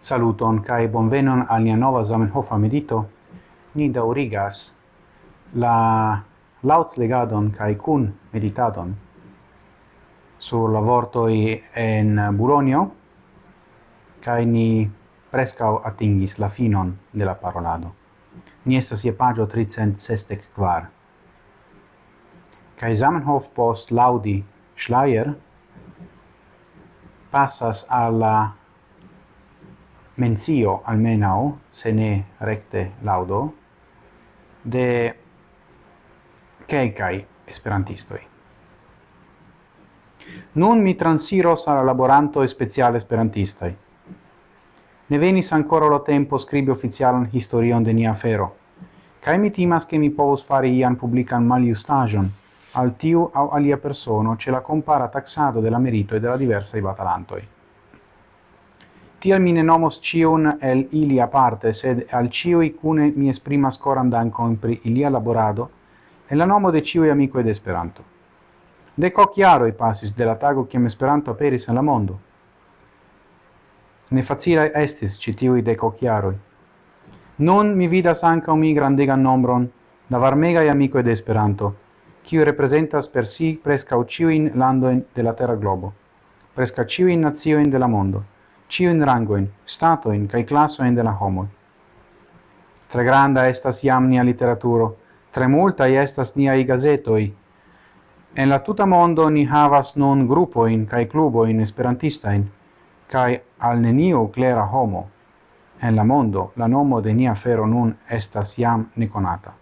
Saluton kai bonvenon al nia nova Zamenhofa medito. Ni daurigas la laut legadon kai kun meditadon sur la vortoi en Buronio kai ni prescau atingis la finon de la parolado. Ni estas je pagio 364. Kai Zamenhof post laudi Schleier passas alla mencio almenau, se ne recte laudo de kelkaj esperantistoi. Nun mi transiros al laboranto e speciale esperantistaj. Ne venis ancora lo tempo scribi oficialan historion de nia fero kai mi timas che mi povos fari ian publican maliustagion al tiu au alia persono ce la compara taxado della merito e della diversa i batalantoi. Tial mine nomos cion el ilia parte, sed al ciui cune mi esprimas coram dancon pri ilia laborado, e la nomo de ciui amico ed Esperanto. De co chiaro i passis de la tago kiam Esperanto aperis en la mondo. Ne facila estis citiui de co jaroj. Nun mi vidas anca mi grandegan nombron da varmegaj amico ed Esperanto, kiu representas per si preskaŭ ciuin landoin de la terra globo, presca ciuin nazioin de la mondo ciun rangoin, statoin cae classoin de la homo Tre granda estas iam nia literaturo, tre multa estas niai gazetoi. En la tuta mondo ni havas non grupoin cae cluboin esperantistain, cae al neniu clera homo. En la mondo la nomo de nia fero nun estas iam neconata.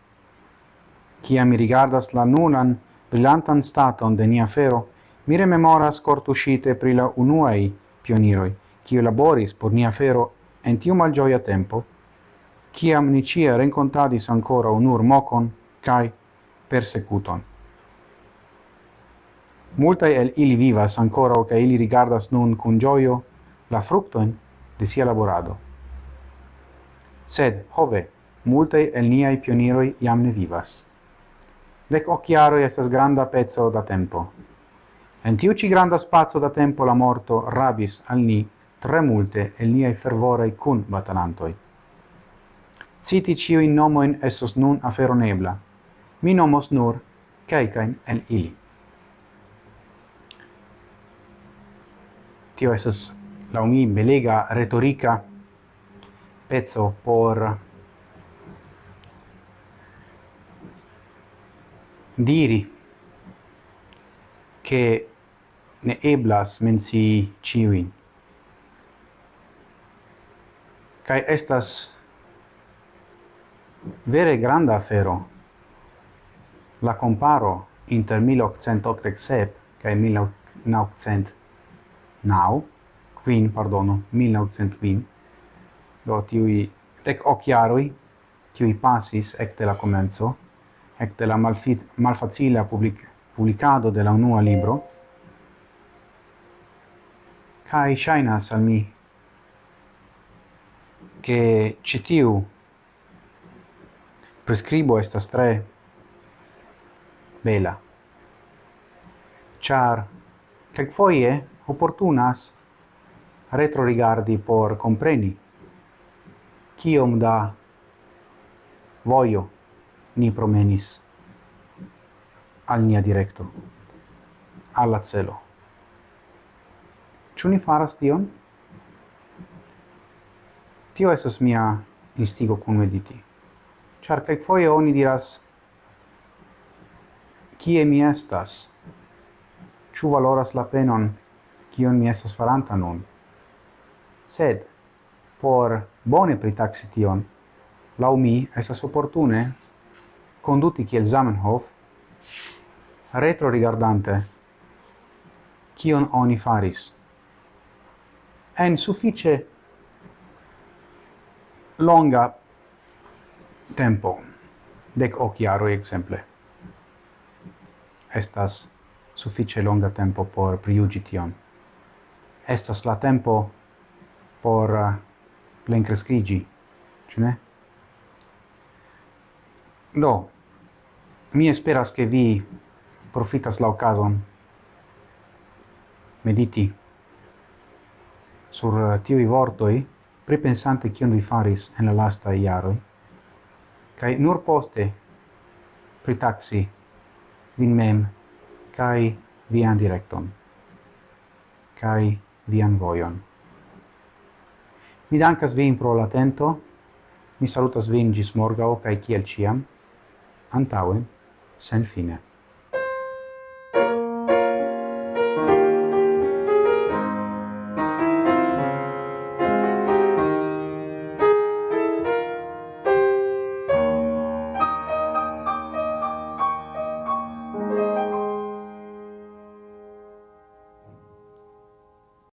Cia mi rigardas la nunan brillantan staton de nia fero, mi rememoras cortuscite pri la unuei pioniroi, kiu laboris por nia fero en tiu malgioia tempo, ciam ni cie rencontadis ancora unur mocon cae persecuton. Multae el ili vivas ancora o ca ili rigardas nun cun gioio la fructoen de sia laborado. Sed, hove, multae el niai pioniroi iam ne vivas. Dec occhiaroi estas granda pezzo da tempo. En tiu ci granda spazio da tempo la morto rabis al ni tre multe el niai fervorei cun batalantoi. Citi ciui nomoin esos nun aferonebla, mi nomos nur calcain el ili. Tio estes laumi belega retorica pezzo por diri che ne eblas mensi ciuin kai estas vere granda afero. La comparo inter 1887 kai 1900 now queen pardono 1900 do tiui tec occhiaroi qui passis ecte la comenzo ecte la malfit malfacila public publicado de la unua libro. Kai shainas al mi che citiu prescribo esta tre bela char kelkfoje opportunas retrorigardi por compreni kiom da voio ni promenis al nia directo alla celo. Ĉu ni faras tion? Tio esas mia instigo kun mediti. Ĉar kelkfoje oni diras kie mi estas? Ĉu valoras la penon kion mi estas faranta nun? Sed por bone pritaksi tion, laŭ mi estas oportune conduti kiel Zamenhof, retro rigardante kion oni faris. En suffice longa tempo dec hoc exemple. Estas suffice longa tempo por priugi tion. Estas la tempo por uh, plencrescrigi ĉu ne? Do mi esperas ke vi profitas la occasion mediti sur uh, tiui vortoi pripensante kion vi faris en la lasta iaroi, kai nur poste pritaxi vin mem kai vian directon, kai vian voion. Mi dankas vin pro l'atento, mi salutas vin gis morgao kai kiel ciam, antauen, sen fine.